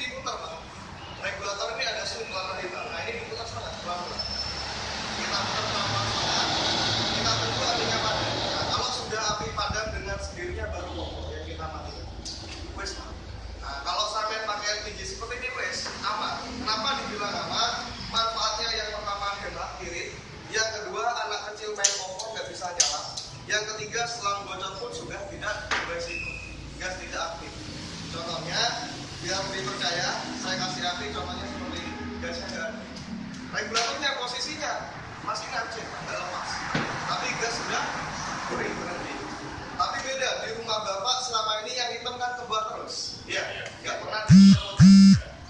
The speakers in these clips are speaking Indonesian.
diputar pak. Regulator ini ada swing warna hitam nah ini diputar setengah pelan kita putar pelan pelan kita tunggu apinya padam nah kalau sudah api padam dengan sendirinya baru kompor yang kita matikan. Wes nah kalau sampai pakai LPG seperti ini wes aman. Kenapa dibilang aman? Manfaatnya yang pertama hemat irit yang kedua anak kecil main kompor nggak bisa nyala. Yang ketiga selang bocor pun sudah tidak beresiko gas tidak aktif. Contohnya biar lebih percaya saya kasih api contohnya seperti gasnya nggak regulatornya posisinya. Masih ngancing nggak lepas tapi gas sudah free berhenti. Tapi beda di rumah bapak selama ini yang hitam kan kebak terus. Ya nggak pernah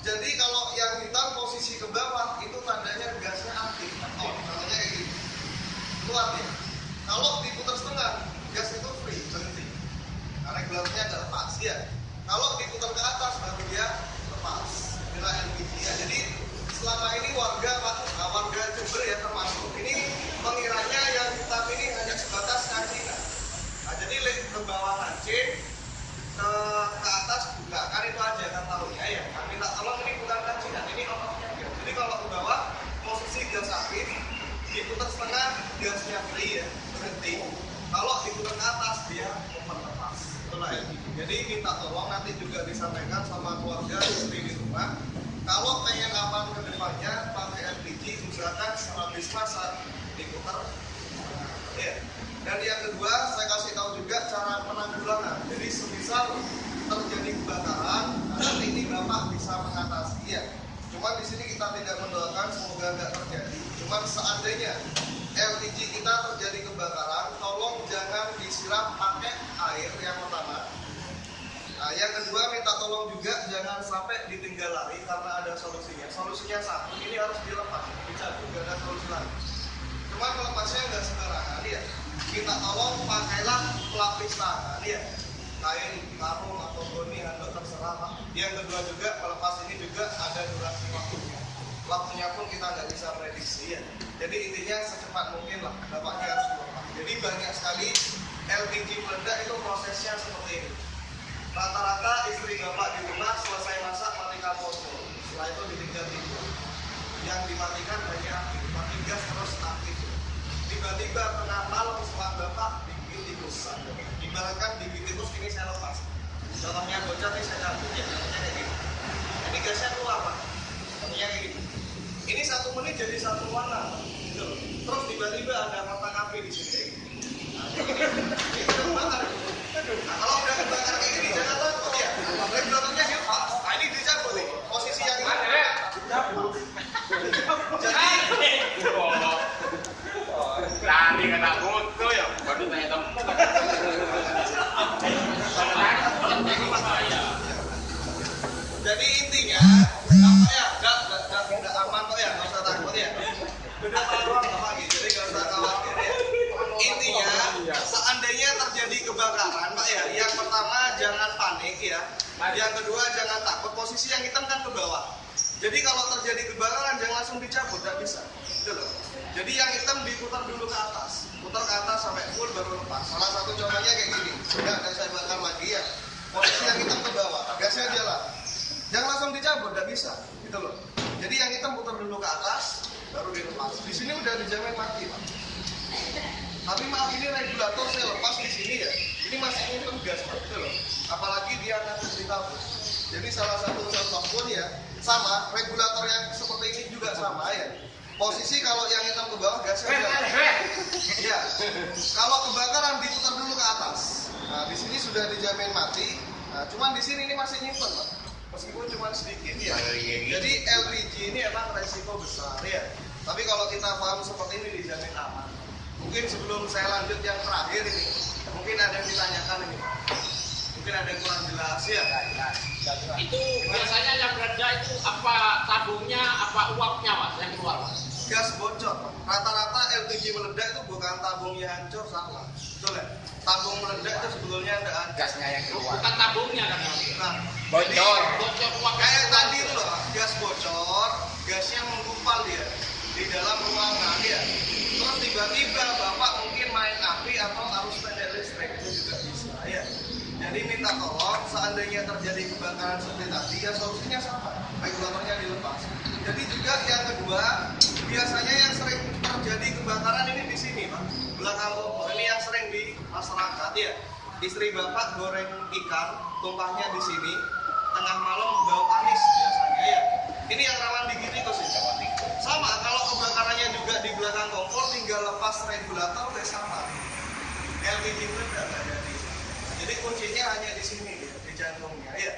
jadi kalau yang hitam posisi ke bawah itu tandanya gasnya aktif oh contohnya kayak gini. Keluar dia. Kalau diputar setengah gas itu free berhenti. Karena regulatornya nggak lepas ya kalau diputar ke atas baru dia lepas. Inilah LPG ya. Jadi selama ini warga warga Jember ya termasuk ini mengiranya yang hitam ini hanya sebatas kancingan nah, jadi le- ke bawah kancing ke, ke atas buka kan itu aja kan tahunya ya kan minta tolong ini bukan kancingan ini ototnya gas jadi kalau ke bawah posisi gas aktif diputar setengah gasnya free ya berhenti kalau diputar ke atas dia open lepas itulah ya jadi minta tolong nanti juga disampaikan sama keluarga istri di rumah kalau pengen aman ke depannya pakai LPG usahakan habis masak diputar. Ya. Dan yang kedua saya kasih tahu juga cara penanggulangan. Jadi semisal terjadi kebakaran nah, nanti ini bapak bisa mengatasi ya. Cuman di sini kita tidak mendoakan semoga nggak terjadi. Cuman seandainya LPG kita terjadi kebakaran, Nah, yang kedua minta tolong juga jangan sampai ditinggal lari karena ada solusinya. Solusinya satu, ini harus dilepas, dicabut, nggak ada solusi lain. Cuman melepasnya nggak sembarangan ya. Kita tolong pakailah pelapis tangan ya kain karung atau goni handuk terserah pak. Yang kedua juga melepas ini juga ada durasi waktunya. Waktunya pun kita nggak bisa prediksi ya. Jadi intinya secepat mungkin lah dapatnya harus dilepas jadi banyak sekali LPG meledak itu prosesnya seperti ini kompor setelah itu ditinggal tidur yang dimatikan hanya mati gas terus aktif tiba-tiba malam setelah bapak digigit tikus ibaratkan digigit tikus ini saya lepas contohnya bocor ini saya cabut ya contohnya kayak gini ini gasnya keluar pak contohnya kayak gini ini satu menit jadi satu warna gitu terus tiba-tiba ada kotak api di sini nah, gini ini udah kebakar nah, kalau udah kebakar kayak gini jangan takut ya regulatornya dilepas nah ini dicabut nih posisi yang ini jadi Tadi kata foto ya, baru tanya temen. Jadi intinya apa ya? Gak, gak, gak, gak aman kok ya, nggak usah takut ya. Udah taruh apa gitu, jadi nggak usah khawatir ya. Intinya seandainya terjadi kebakaran, pak ya, yang ya. Kedua jangan takut. Posisi yang hitam kan ke bawah. Jadi kalau terjadi kebakaran jangan langsung dicabut, nggak bisa. Gitu. Jadi yang hitam diputar dulu ke atas, putar ke atas sampai full baru lepas. Salah satu contohnya kayak gini. Sudah ada saya bakar lagi ya. Posisi yang hitam ke bawah, gasnya jalan jangan langsung dicabut nggak bisa gitu loh. Jadi yang hitam putar dulu ke atas baru dilepas. Di sini udah dijamin mati pak. Tapi maaf ini regulator saya lepas di sini ya. Ini masih nyimpen gas pak gitu loh. Apalagi dia akan ditabur jadi salah satu contoh pun ya sama regulator yang seperti ini juga sama ya. Posisi kalau yang hitam ke bawah gasnya jalan ya kalau kebakaran diputar dulu ke atas. Nah di sini sudah dijamin mati. Nah cuman di sini ini masih nyimpen pak meskipun cuma sedikit ya. Jadi LPG ini emang resiko besar ya. Tapi kalau kita paham seperti ini dijamin aman. Mungkin sebelum saya lanjut yang terakhir ini, mungkin ada yang ditanyakan ini. Mungkin ada yang kurang jelas ya. Itu biasanya yang meledak itu apa tabungnya, apa uapnya mas yang keluar mas? Gas bocor. Rata-rata LPG meledak itu bukan tabungnya hancur salah. Betul ya? Tabung meledak itu sebetulnya ada gasnya yang keluar Bukan tabungnya kan bocor Bocor kayak tadi itu loh, gas bocor, gasnya menggumpal dia di dalam ruangan ya. Terus tiba-tiba bapak mungkin main api atau arus pendek listrik itu juga bisa ya. Jadi minta tolong seandainya terjadi kebakaran seperti tadi ya solusinya sama, regulatornya dilepas. Jadi juga yang kedua biasanya yang sering terjadi kebakaran ini di sini pak, belakang kompor ini yang sering di masyarakat ya. Istri bapak goreng ikan, tumpahnya di sini, tengah malam bau anis biasanya ya. Ini yang rawan digigit tikus ya. Sama kalau kebakarannya juga di belakang kompor tinggal lepas regulator udah sama. LPG itu udah nggak jadi. Jadi kuncinya hanya di sini ya, di jantungnya ya.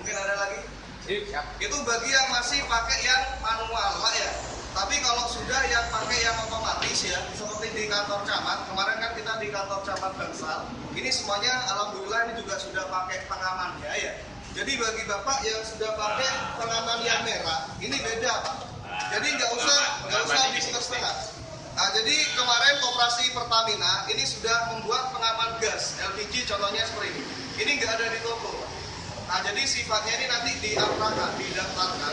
Mungkin ada lagi? Siap. Itu bagi yang masih pakai yang manual pak ya. Tapi kalau sudah yang pakai yang otomatis ya, seperti di kantor camat, kemarin kan kita di kantor camat Bangsal, ini semuanya alhamdulillah ini juga sudah pakai pengamannya ya. Jadi bagi bapak yang sudah pakai pengaman yang merah, ini beda pak. Jadi nggak usah nggak usah di setengah. Nah, jadi kemarin koperasi Pertamina ini sudah membuat pengaman gas LPG contohnya seperti ini. Ini nggak ada di toko. Pak. Nah, jadi sifatnya ini nanti diarahkan, didaftarkan